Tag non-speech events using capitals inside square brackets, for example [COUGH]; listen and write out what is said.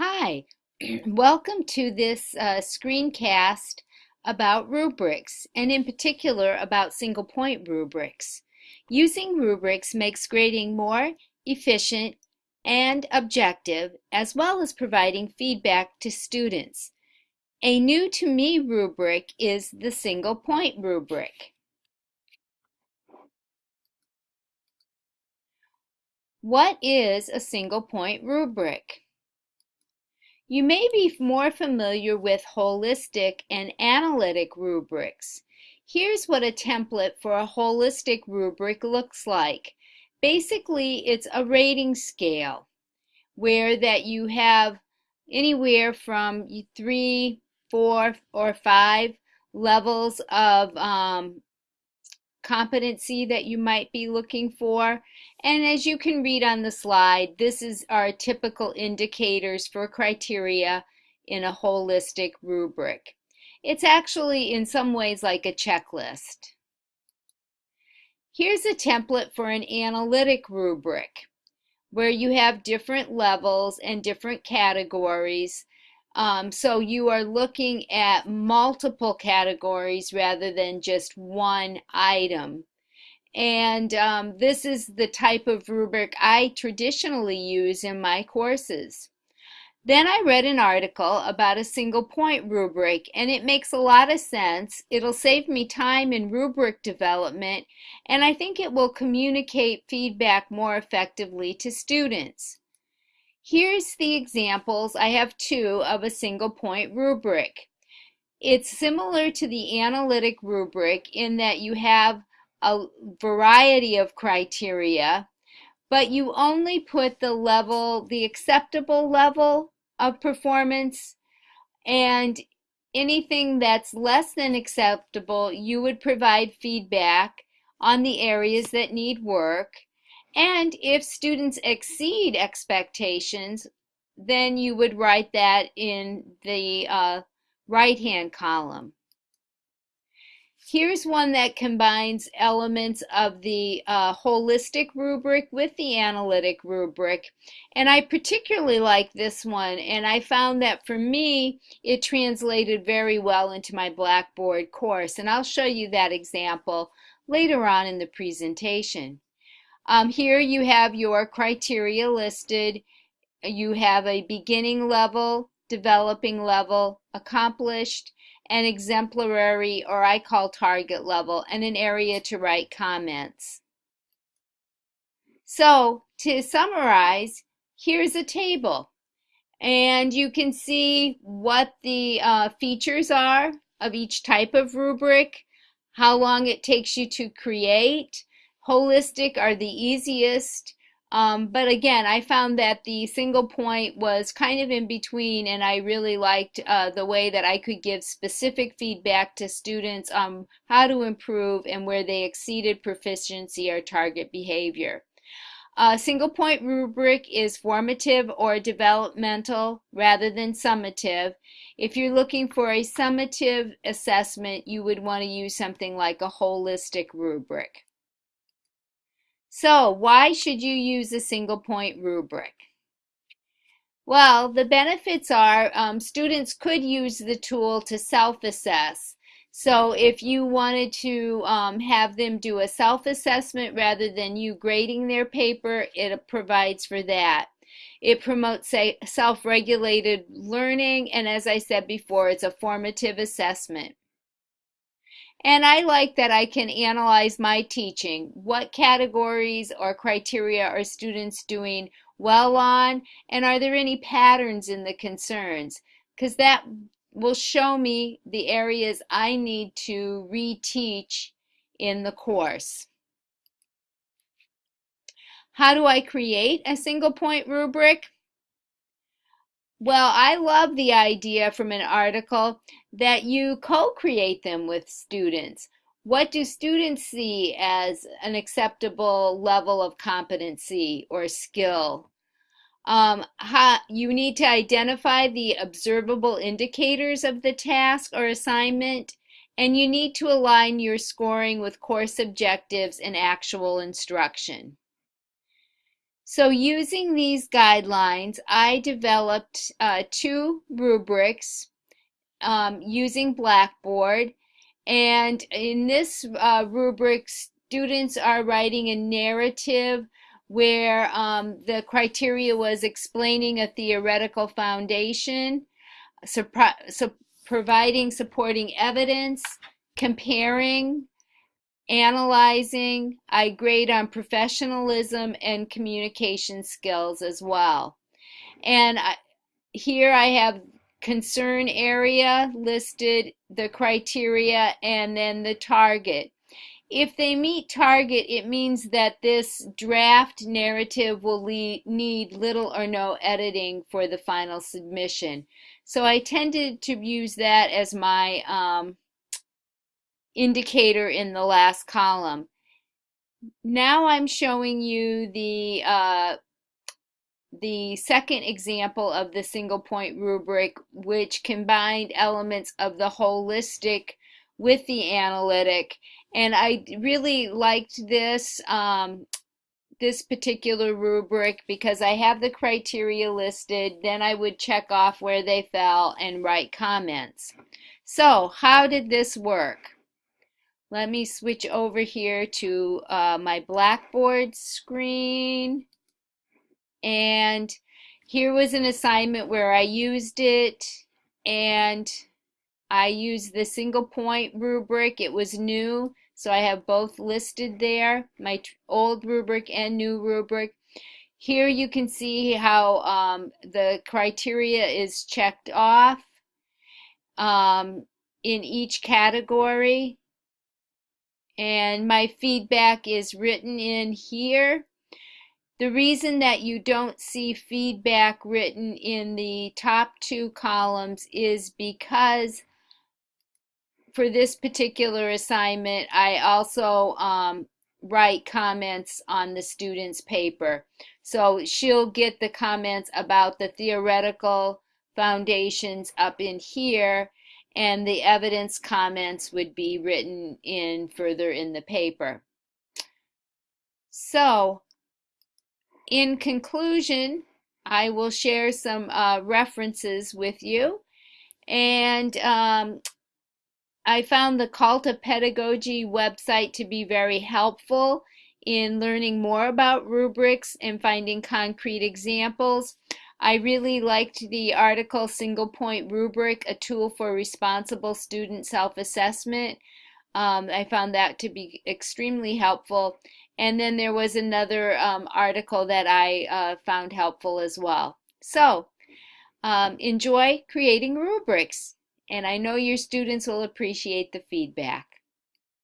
Hi, [CLEARS THROAT] welcome to this uh, screencast about rubrics, and in particular about single point rubrics. Using rubrics makes grading more efficient and objective, as well as providing feedback to students. A new to me rubric is the single point rubric. What is a single point rubric? You may be more familiar with holistic and analytic rubrics. Here's what a template for a holistic rubric looks like. Basically, it's a rating scale where that you have anywhere from three, four, or five levels of um, competency that you might be looking for. And as you can read on the slide, this is our typical indicators for criteria in a holistic rubric. It's actually in some ways like a checklist. Here's a template for an analytic rubric where you have different levels and different categories um, so you are looking at multiple categories rather than just one item. And um, this is the type of rubric I traditionally use in my courses. Then I read an article about a single point rubric, and it makes a lot of sense. It'll save me time in rubric development, and I think it will communicate feedback more effectively to students. Here's the examples. I have two of a single point rubric. It's similar to the analytic rubric in that you have a variety of criteria, but you only put the level, the acceptable level of performance, and anything that's less than acceptable, you would provide feedback on the areas that need work and if students exceed expectations, then you would write that in the uh, right-hand column. Here's one that combines elements of the uh, holistic rubric with the analytic rubric. And I particularly like this one, and I found that for me, it translated very well into my Blackboard course. And I'll show you that example later on in the presentation. Um, here you have your criteria listed. You have a beginning level, developing level, accomplished, and exemplary, or I call target level, and an area to write comments. So to summarize, here's a table. And you can see what the uh, features are of each type of rubric, how long it takes you to create, holistic are the easiest. Um, but again, I found that the single point was kind of in between, and I really liked uh, the way that I could give specific feedback to students on how to improve and where they exceeded proficiency or target behavior. A single point rubric is formative or developmental rather than summative. If you're looking for a summative assessment, you would want to use something like a holistic rubric. So why should you use a single point rubric? Well, the benefits are um, students could use the tool to self-assess. So if you wanted to um, have them do a self-assessment rather than you grading their paper, it provides for that. It promotes self-regulated learning, and as I said before, it's a formative assessment. And I like that I can analyze my teaching. What categories or criteria are students doing well on? And are there any patterns in the concerns? Because that will show me the areas I need to reteach in the course. How do I create a single point rubric? Well, I love the idea from an article that you co-create them with students. What do students see as an acceptable level of competency or skill? Um, how, you need to identify the observable indicators of the task or assignment, and you need to align your scoring with course objectives and actual instruction. So using these guidelines, I developed uh, two rubrics um, using Blackboard. And in this uh, rubric, students are writing a narrative where um, the criteria was explaining a theoretical foundation, providing supporting evidence, comparing, analyzing. I grade on professionalism and communication skills as well. And I, here I have concern area listed, the criteria, and then the target. If they meet target, it means that this draft narrative will need little or no editing for the final submission. So I tended to use that as my um, indicator in the last column. Now I'm showing you the uh, the second example of the single point rubric, which combined elements of the holistic with the analytic. And I really liked this, um, this particular rubric because I have the criteria listed. Then I would check off where they fell and write comments. So how did this work? Let me switch over here to uh, my Blackboard screen. And here was an assignment where I used it and I used the single point rubric. It was new, so I have both listed there, my old rubric and new rubric. Here you can see how um, the criteria is checked off um, in each category and my feedback is written in here. The reason that you don't see feedback written in the top two columns is because for this particular assignment, I also um, write comments on the student's paper. So she'll get the comments about the theoretical foundations up in here and the evidence comments would be written in further in the paper. So, in conclusion, I will share some uh, references with you. And um, I found the Cult of Pedagogy website to be very helpful in learning more about rubrics and finding concrete examples. I really liked the article Single Point Rubric, a tool for responsible student self-assessment. Um, I found that to be extremely helpful. And then there was another um, article that I uh, found helpful as well. So um, enjoy creating rubrics. And I know your students will appreciate the feedback.